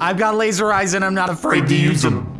I've got laser eyes and I'm not afraid to use them.